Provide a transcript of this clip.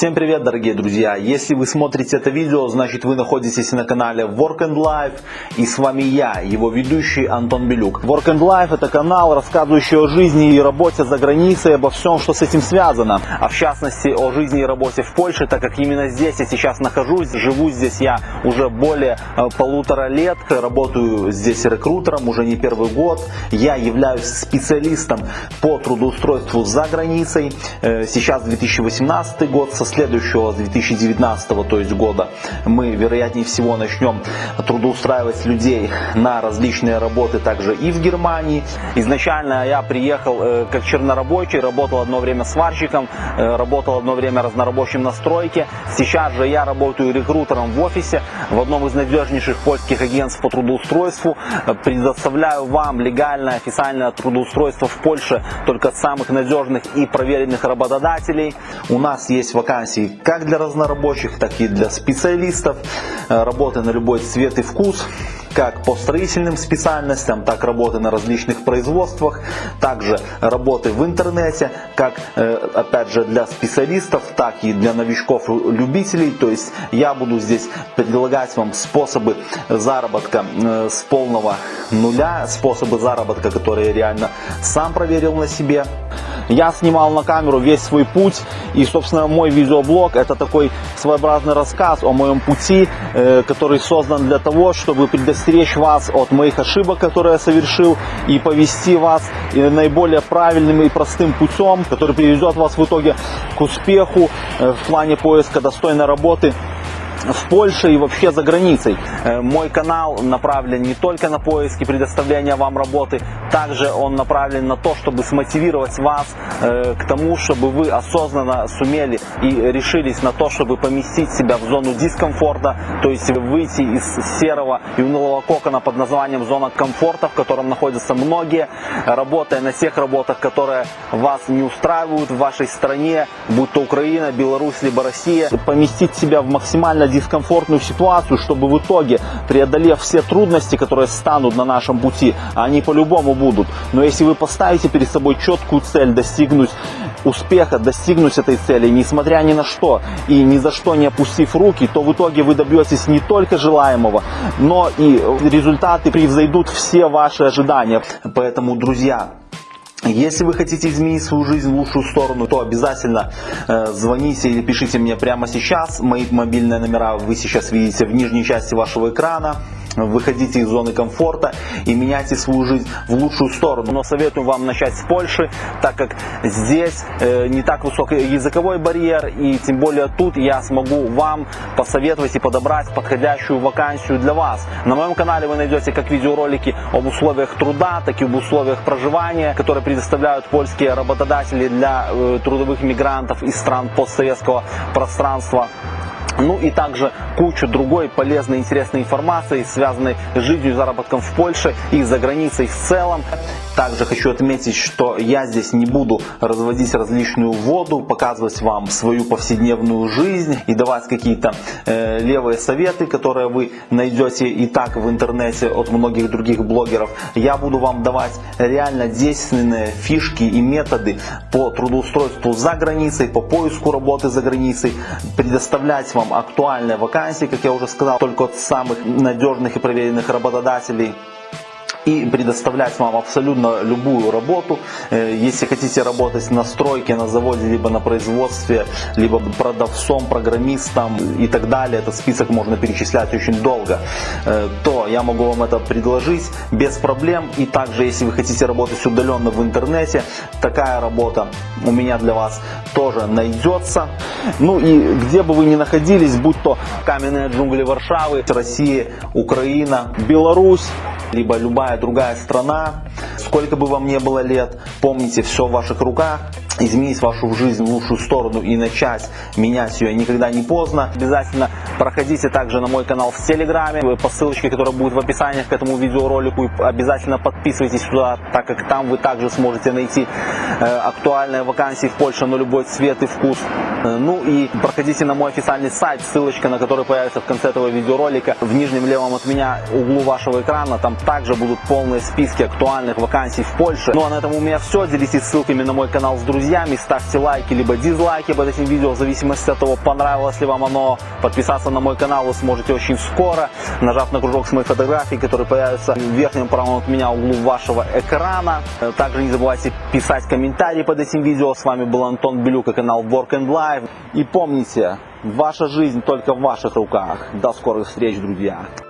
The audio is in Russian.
Всем привет, дорогие друзья! Если вы смотрите это видео, значит вы находитесь на канале Work and Life и с вами я, его ведущий Антон Белюк. Work and Life это канал, рассказывающий о жизни и работе за границей, обо всем, что с этим связано. А в частности о жизни и работе в Польше, так как именно здесь я сейчас нахожусь, живу здесь я уже более э, полутора лет, работаю здесь рекрутером уже не первый год. Я являюсь специалистом по трудоустройству за границей. Э, сейчас 2018 год, со следующего, с 2019 то есть года, мы вероятнее всего начнем трудоустраивать людей на различные работы также и в Германии. Изначально я приехал э, как чернорабочий, работал одно время сварщиком, э, работал одно время разнорабочим на стройке. Сейчас же я работаю рекрутером в офисе в одном из надежнейших польских агентств по трудоустройству. Предоставляю вам легальное официальное трудоустройство в Польше только от самых надежных и проверенных работодателей. У нас есть вакансии как для разнорабочих, так и для специалистов. Э, работы на любой цвет и вкус как по строительным специальностям, так работы на различных производствах, также работы в интернете, как э, опять же для специалистов, так и для новичков-любителей. То есть я буду здесь предлагать вам способы заработка э, с полного нуля, способы заработка, которые я реально сам проверил на себе. Я снимал на камеру весь свой путь и, собственно, мой видеоблог это такой своеобразный рассказ о моем пути, э, который создан для того, чтобы предостеречь вас от моих ошибок, которые я совершил, и повести вас э, наиболее правильным и простым путем, который приведет вас в итоге к успеху э, в плане поиска достойной работы в Польше и вообще за границей. Э, мой канал направлен не только на поиски предоставления вам работы, также он направлен на то, чтобы смотивировать вас э, к тому, чтобы вы осознанно сумели и решились на то, чтобы поместить себя в зону дискомфорта, то есть выйти из серого и унылого кокона под названием зона комфорта, в котором находятся многие, работая на тех работах, которые вас не устраивают в вашей стране, будь то Украина, Беларусь, либо Россия, поместить себя в максимально дискомфортную ситуацию, чтобы в итоге, преодолев все трудности, которые станут на нашем пути, они по-любому будут, но если вы поставите перед собой четкую цель достигнуть успеха, достигнуть этой цели, несмотря ни на что и ни за что не опустив руки, то в итоге вы добьетесь не только желаемого, но и результаты превзойдут все ваши ожидания. Поэтому, друзья, если вы хотите изменить свою жизнь в лучшую сторону, то обязательно э, звоните или пишите мне прямо сейчас. Мои мобильные номера вы сейчас видите в нижней части вашего экрана выходите из зоны комфорта и меняйте свою жизнь в лучшую сторону. Но советую вам начать с Польши, так как здесь э, не так высокий языковой барьер и тем более тут я смогу вам посоветовать и подобрать подходящую вакансию для вас. На моем канале вы найдете как видеоролики об условиях труда, так и об условиях проживания, которые предоставляют польские работодатели для э, трудовых мигрантов из стран постсоветского пространства. Ну и также кучу другой полезной интересной информации, связанной с жизнью и заработком в Польше и за границей в целом. Также хочу отметить, что я здесь не буду разводить различную воду, показывать вам свою повседневную жизнь и давать какие-то э, левые советы, которые вы найдете и так в интернете от многих других блогеров. Я буду вам давать реально действенные фишки и методы по трудоустройству за границей, по поиску работы за границей, предоставлять вам актуальные вакансии, как я уже сказал, только от самых надежных и проверенных работодателей и предоставлять вам абсолютно любую работу. Э, если хотите работать на стройке, на заводе, либо на производстве, либо продавцом, программистом и так далее, этот список можно перечислять очень долго, э, то я могу вам это предложить без проблем. И также, если вы хотите работать удаленно в интернете, такая работа у меня для вас тоже найдется. Ну и где бы вы ни находились, будь то каменные джунгли Варшавы, Россия, Украина, Беларусь, либо любая другая страна, сколько бы вам не было лет, помните, все в ваших руках, изменить вашу жизнь в лучшую сторону и начать менять ее никогда не поздно. Обязательно проходите также на мой канал в Телеграме по ссылочке, которая будет в описании к этому видеоролику. И обязательно подписывайтесь туда, так как там вы также сможете найти э, актуальные вакансии в Польше на любой цвет и вкус. Э, ну и проходите на мой официальный сайт, ссылочка на который появится в конце этого видеоролика. В нижнем левом от меня углу вашего экрана там также будут полные списки актуальных вакансий в Польше. Ну а на этом у меня все. Делитесь ссылками на мой канал с друзьями друзьями, ставьте лайки либо дизлайки под этим видео, в зависимости от того, понравилось ли вам оно. Подписаться на мой канал вы сможете очень скоро, нажав на кружок с моей фотографией, который появится в верхнем правом от меня углу вашего экрана. Также не забывайте писать комментарии под этим видео. С вами был Антон Белюк и канал Work and Life. И помните, ваша жизнь только в ваших руках. До скорых встреч, друзья!